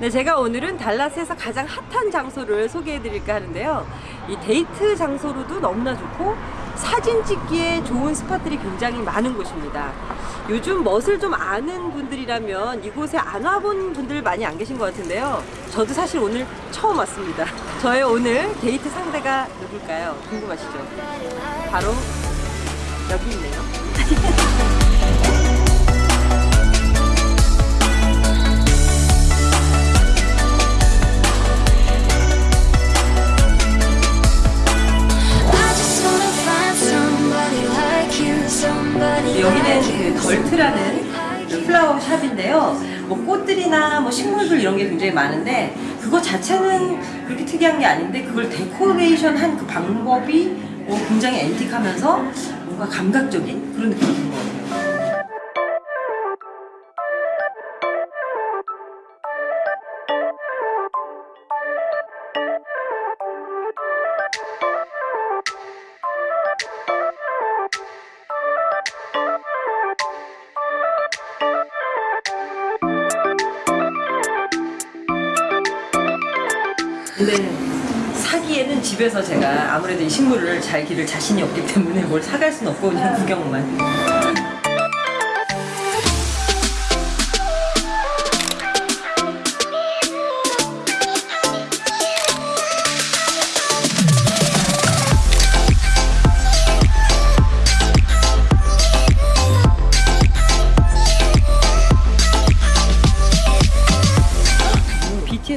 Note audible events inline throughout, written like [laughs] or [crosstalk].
네, 제가 오늘은 달라스에서 가장 핫한 장소를 소개해 드릴까 하는데요. 이 데이트 장소로도 너무나 좋고 사진 찍기에 좋은 spot들이 굉장히 많은 곳입니다. 요즘 멋을 좀 아는 분들이라면 이곳에 안 와본 분들 많이 안 계신 것 같은데요. 저도 사실 오늘 처음 왔습니다. [laughs] 저의 오늘 데이트 상대가 누굴까요? 궁금하시죠? 바로 여기 있네요. [laughs] 샵인데요. 뭐 꽃들이나 뭐 식물들 이런 게 굉장히 많은데 그거 자체는 그렇게 특이한 게 아닌데 그걸 데코레이션 한 그 방법이 뭐 굉장히 앤틱하면서 뭔가 감각적인 그런 느낌이 드는 것 같아요. 근데 사기에는 집에서 제가 아무래도 이 식물을 잘 기를 자신이 없기 때문에 뭘 사갈 수는 없고 그냥 구경만.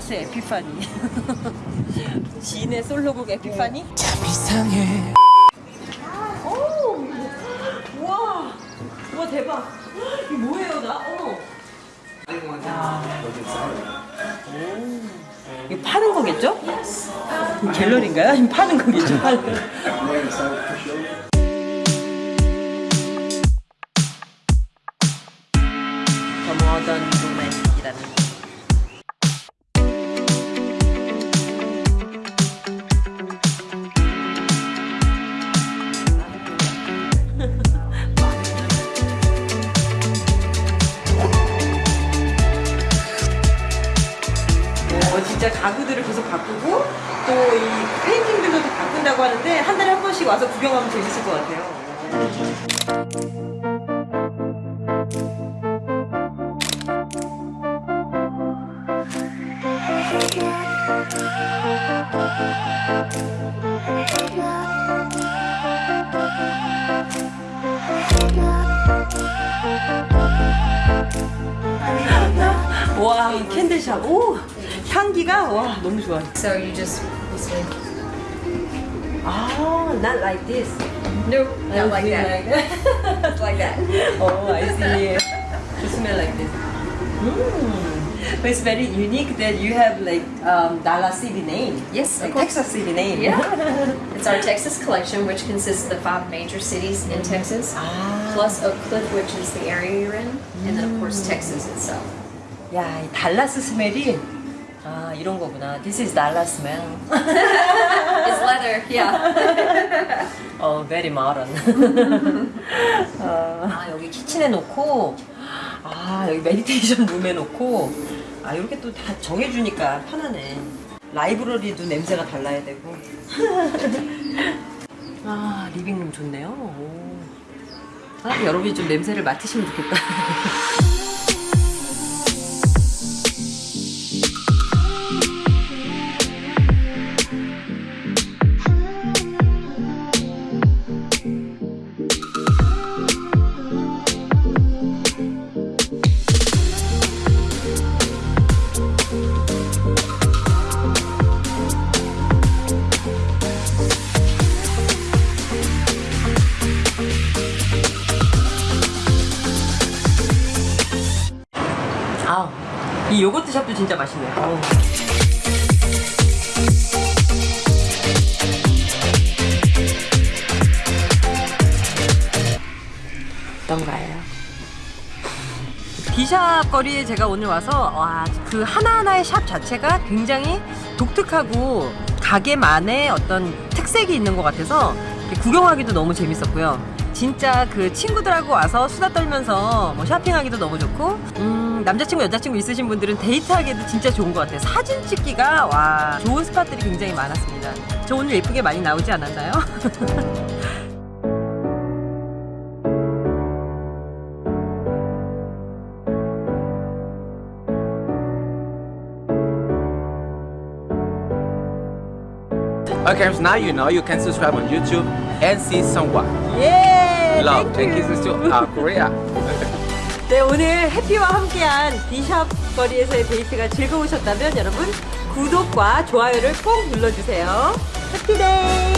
BTS 에피파니. 지인의 솔로곡 에피파니? 참 이상해 오! 우와! 우와 대박! 이게 뭐예요 나? 어머! 오. 이거 파는 거겠죠? 갤러리인가요? 아니면 파는 거겠죠? [laughs] 어, 진짜 가구들을 계속 바꾸고 또 이 페인팅들도 다 바꾼다고 하는데 한 달에 한 번씩 와서 구경하면 재밌을 것 같아요. 와, 이 캔들샵. 오! 향기가 와, 너무 좋아. So you just listen. 아, not like this. Nope, not like I that. see [laughs] Like, like that. [laughs] oh, I see. You smell like this. Mm. But it's very unique that you have like um, Dallas City name. Yes, of like course. Texas City name. Yeah. [laughs] It's our Texas collection, which consists of the five major cities in Texas, Ah. plus Oak Cliff, which is the area you're in, and then of course Texas itself. 야, 이 달라스 스멜이 아 이런 거구나. This is Dallas smell. [laughs] It's leather, yeah. [laughs] 어, very modern. 어, [laughs] 아, 여기 kitchen에 놓고, 아, 여기 meditation room에 놓고, 아, 이렇게 또 다 정해주니까 편하네. library도 냄새가 달라야 되고. 아, living room 좋네요. 오. 아, 여러분이 좀 냄새를 맡으시면 좋겠다. 이 yogurt shop도 진짜 맛있네요. 어우. 어떤가요? 비숍 거리에 제가 오늘 와서 와, 그 하나하나의 샵 자체가 굉장히 독특하고 가게만의 어떤 특색이 있는 것 같아서 구경하기도 너무 재밌었고요. 진짜 그 친구들하고 와서 수다 떨면서 뭐 쇼핑하기도 너무 좋고 음 남자친구 여자친구 있으신 분들은 데이트하기에도 진짜 좋은 것 같아요. 사진 찍기가 와 좋은 spot들이 굉장히 많았습니다. 저 오늘 예쁘게 많이 나오지 않았나요? [laughs] Okay, so now you know you can subscribe on YouTube and see someone. 예. Love thank and you. kisses to uh, Korea. 네, 오늘 해피와 함께한 비샵 거리에서의 데이트가 즐거우셨다면 여러분 구독과 좋아요를 꼭 눌러주세요. 해피데이!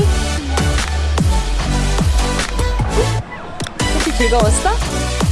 해피 즐거웠어?